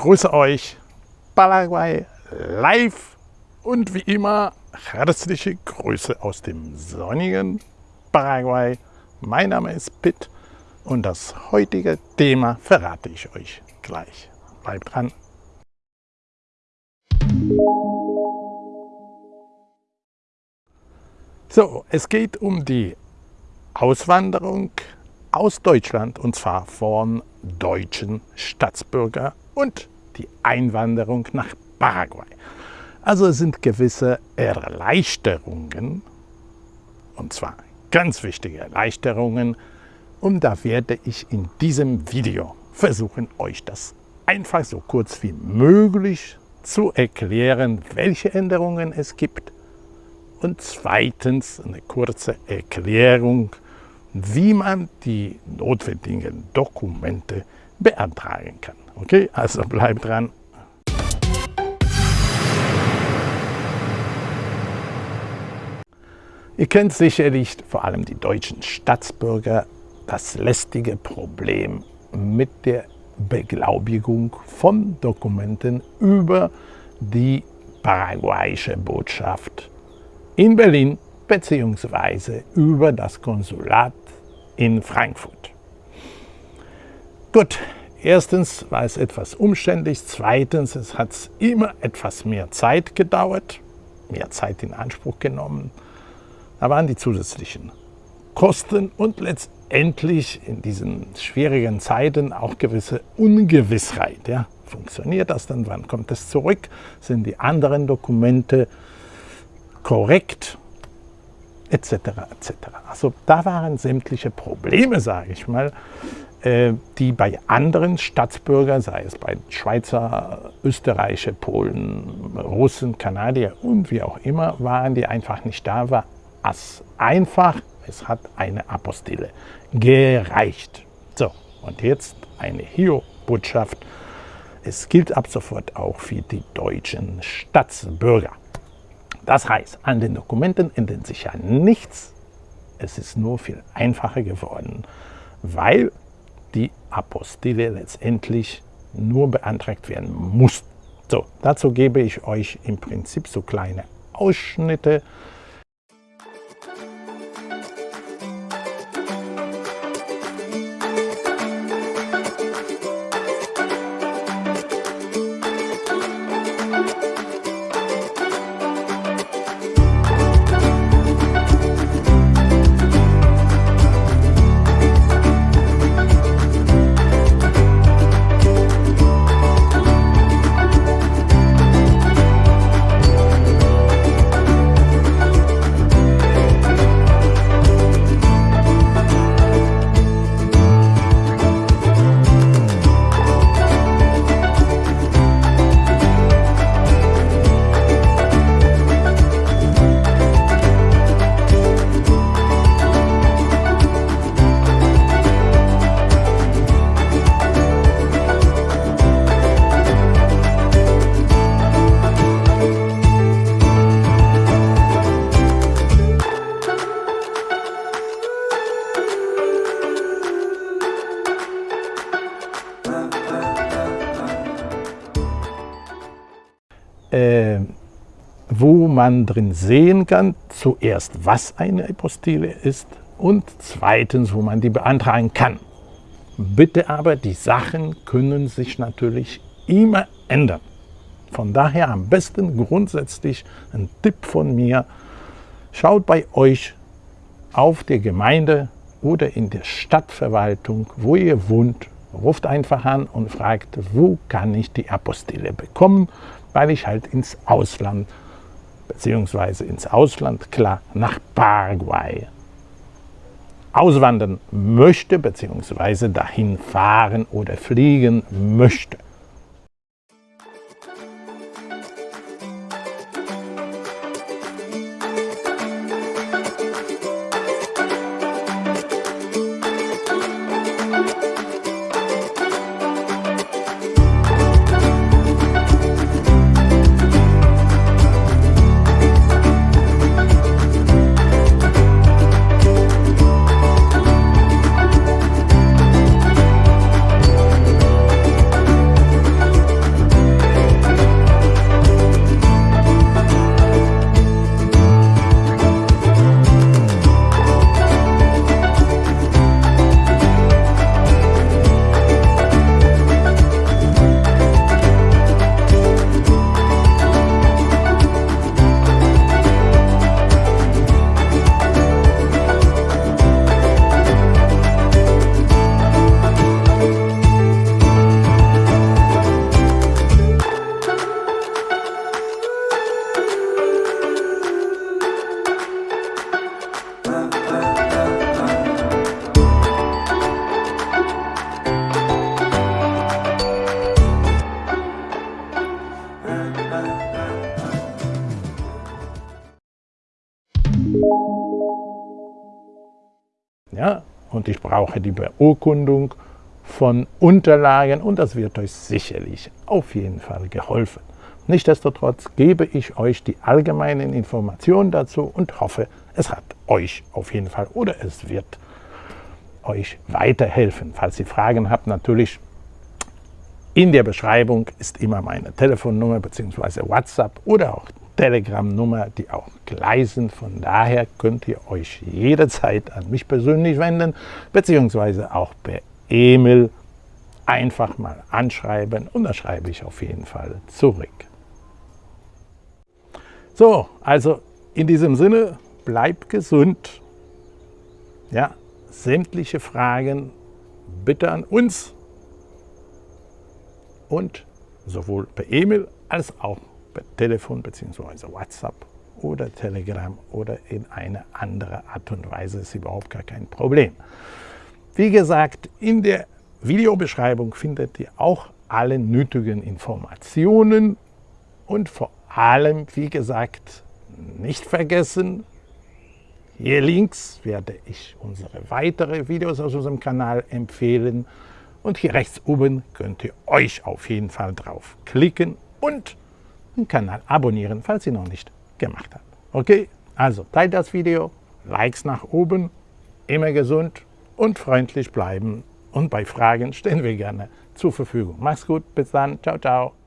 grüße euch, Paraguay live und wie immer herzliche Grüße aus dem sonnigen Paraguay. Mein Name ist Pitt und das heutige Thema verrate ich euch gleich. Bleibt dran! So, es geht um die Auswanderung aus Deutschland und zwar von deutschen Staatsbürgern und die Einwanderung nach Paraguay. Also es sind gewisse Erleichterungen, und zwar ganz wichtige Erleichterungen, und da werde ich in diesem Video versuchen, euch das einfach so kurz wie möglich zu erklären, welche Änderungen es gibt und zweitens eine kurze Erklärung, wie man die notwendigen Dokumente beantragen kann. Okay, also bleibt dran. Ihr kennt sicherlich vor allem die deutschen Staatsbürger das lästige Problem mit der Beglaubigung von Dokumenten über die paraguayische Botschaft in Berlin bzw. über das Konsulat in Frankfurt. Gut, erstens war es etwas umständlich, zweitens es hat immer etwas mehr Zeit gedauert, mehr Zeit in Anspruch genommen. Da waren die zusätzlichen Kosten und letztendlich in diesen schwierigen Zeiten auch gewisse Ungewissheit. Ja? Funktioniert das dann? Wann kommt es zurück? Sind die anderen Dokumente korrekt? etc. etc. Also da waren sämtliche Probleme, sage ich mal, die bei anderen Staatsbürgern, sei es bei Schweizer, Österreicher, Polen, Russen, Kanadier und wie auch immer, waren, die einfach nicht da war. As einfach, es hat eine Apostille gereicht. So, und jetzt eine Hio-Botschaft. Es gilt ab sofort auch für die deutschen Staatsbürger. Das heißt, an den Dokumenten ändert sich ja nichts. Es ist nur viel einfacher geworden, weil die Apostille letztendlich nur beantragt werden muss. So, dazu gebe ich euch im Prinzip so kleine Ausschnitte äh, wo man drin sehen kann, zuerst, was eine Apostille ist und zweitens, wo man die beantragen kann. Bitte aber, die Sachen können sich natürlich immer ändern. Von daher am besten grundsätzlich ein Tipp von mir, schaut bei euch auf der Gemeinde oder in der Stadtverwaltung, wo ihr wohnt, ruft einfach an und fragt, wo kann ich die Apostille bekommen, weil ich halt ins Ausland, beziehungsweise ins Ausland, klar, nach Paraguay auswandern möchte, beziehungsweise dahin fahren oder fliegen möchte. Ja, und ich brauche die Beurkundung von Unterlagen und das wird euch sicherlich auf jeden Fall geholfen. Nichtsdestotrotz gebe ich euch die allgemeinen Informationen dazu und hoffe, es hat euch auf jeden Fall oder es wird euch weiterhelfen. Falls ihr Fragen habt, natürlich in der Beschreibung ist immer meine Telefonnummer bzw. WhatsApp oder auch Telegram-Nummer, die auch gleich sind. Von daher könnt ihr euch jederzeit an mich persönlich wenden, beziehungsweise auch per E-Mail einfach mal anschreiben und da schreibe ich auf jeden Fall zurück. So, also in diesem Sinne, bleibt gesund. Ja, sämtliche Fragen bitte an uns und sowohl per E-Mail als auch per Telefon bzw. WhatsApp oder Telegram oder in eine andere Art und Weise ist überhaupt gar kein Problem. Wie gesagt, in der Videobeschreibung findet ihr auch alle nötigen Informationen und vor allem, wie gesagt, nicht vergessen, hier links werde ich unsere weitere Videos aus unserem Kanal empfehlen und hier rechts oben könnt ihr euch auf jeden Fall drauf klicken und den Kanal abonnieren, falls ihr noch nicht gemacht habt. Okay, also teilt das Video, Likes nach oben, immer gesund und freundlich bleiben und bei Fragen stehen wir gerne zur Verfügung. Macht's gut, bis dann, ciao, ciao.